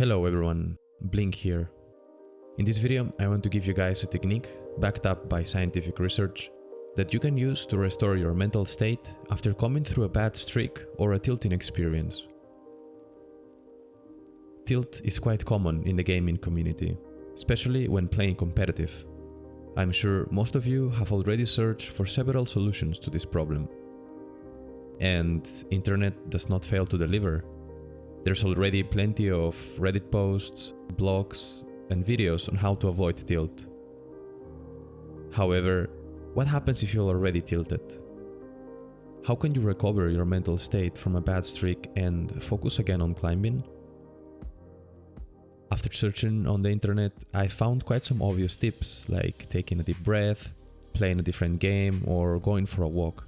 Hello everyone, Blink here. In this video I want to give you guys a technique backed up by scientific research that you can use to restore your mental state after coming through a bad streak or a tilting experience. Tilt is quite common in the gaming community, especially when playing competitive. I'm sure most of you have already searched for several solutions to this problem. And internet does not fail to deliver there's already plenty of Reddit posts, blogs, and videos on how to avoid tilt. However, what happens if you're already tilted? How can you recover your mental state from a bad streak and focus again on climbing? After searching on the internet, I found quite some obvious tips like taking a deep breath, playing a different game, or going for a walk.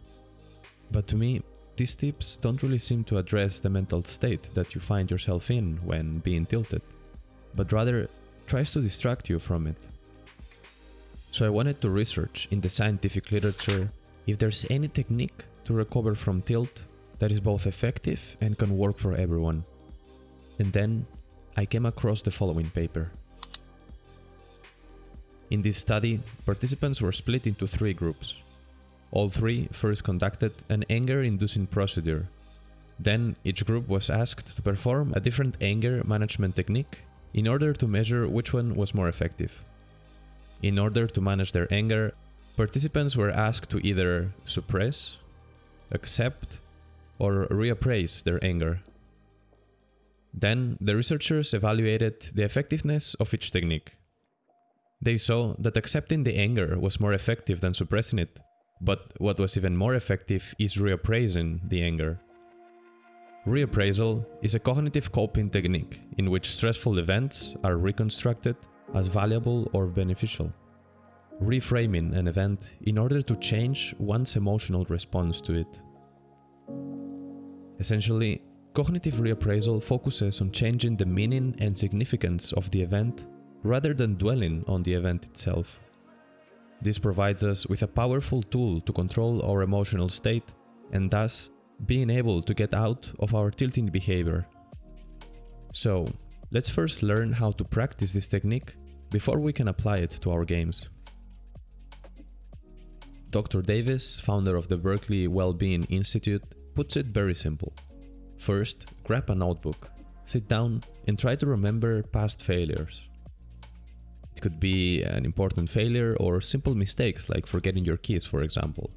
But to me, these tips don't really seem to address the mental state that you find yourself in when being tilted, but rather tries to distract you from it. So I wanted to research in the scientific literature if there's any technique to recover from tilt that is both effective and can work for everyone. And then I came across the following paper. In this study, participants were split into three groups. All three first conducted an anger-inducing procedure. Then each group was asked to perform a different anger management technique in order to measure which one was more effective. In order to manage their anger, participants were asked to either suppress, accept, or reappraise their anger. Then the researchers evaluated the effectiveness of each technique. They saw that accepting the anger was more effective than suppressing it but what was even more effective is reappraising the anger. Reappraisal is a cognitive coping technique in which stressful events are reconstructed as valuable or beneficial. Reframing an event in order to change one's emotional response to it. Essentially, cognitive reappraisal focuses on changing the meaning and significance of the event rather than dwelling on the event itself. This provides us with a powerful tool to control our emotional state and thus being able to get out of our tilting behavior. So, let's first learn how to practice this technique before we can apply it to our games. Dr. Davis, founder of the Berkeley Wellbeing Institute, puts it very simple. First, grab a notebook, sit down and try to remember past failures. Could be an important failure or simple mistakes like forgetting your keys, for example.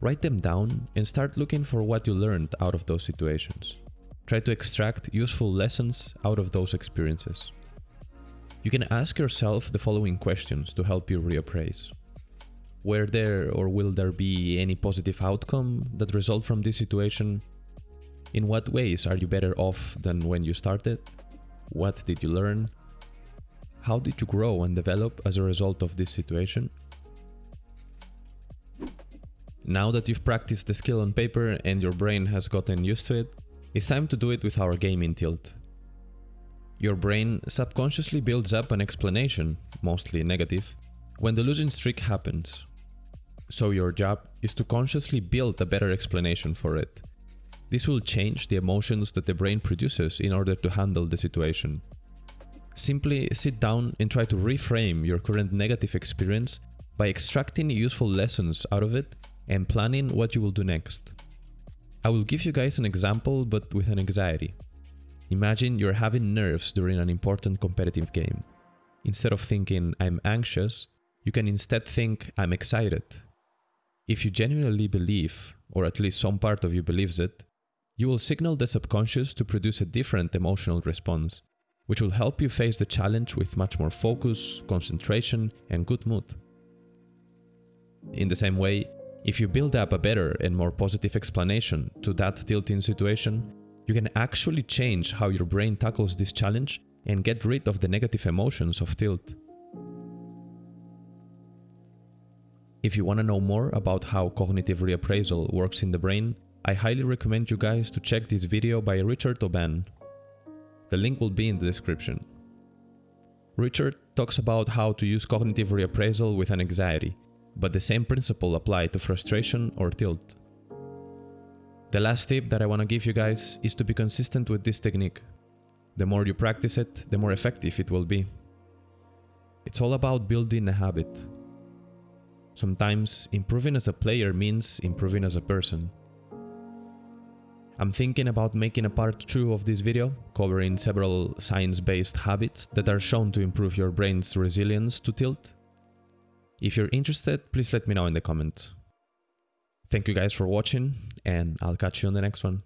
Write them down and start looking for what you learned out of those situations. Try to extract useful lessons out of those experiences. You can ask yourself the following questions to help you reappraise. Were there or will there be any positive outcome that result from this situation? In what ways are you better off than when you started? What did you learn? How did you grow and develop as a result of this situation? Now that you've practiced the skill on paper and your brain has gotten used to it, it's time to do it with our gaming tilt. Your brain subconsciously builds up an explanation, mostly negative, when the losing streak happens. So your job is to consciously build a better explanation for it. This will change the emotions that the brain produces in order to handle the situation. Simply sit down and try to reframe your current negative experience by extracting useful lessons out of it and planning what you will do next. I will give you guys an example but with an anxiety. Imagine you're having nerves during an important competitive game. Instead of thinking I'm anxious, you can instead think I'm excited. If you genuinely believe, or at least some part of you believes it, you will signal the subconscious to produce a different emotional response which will help you face the challenge with much more focus, concentration and good mood. In the same way, if you build up a better and more positive explanation to that tilting situation, you can actually change how your brain tackles this challenge and get rid of the negative emotions of tilt. If you want to know more about how cognitive reappraisal works in the brain, I highly recommend you guys to check this video by Richard Aubin the link will be in the description. Richard talks about how to use cognitive reappraisal with an anxiety, but the same principle apply to frustration or tilt. The last tip that I want to give you guys is to be consistent with this technique. The more you practice it, the more effective it will be. It's all about building a habit. Sometimes improving as a player means improving as a person. I'm thinking about making a part 2 of this video, covering several science-based habits that are shown to improve your brain's resilience to tilt. If you're interested, please let me know in the comment. Thank you guys for watching, and I'll catch you on the next one.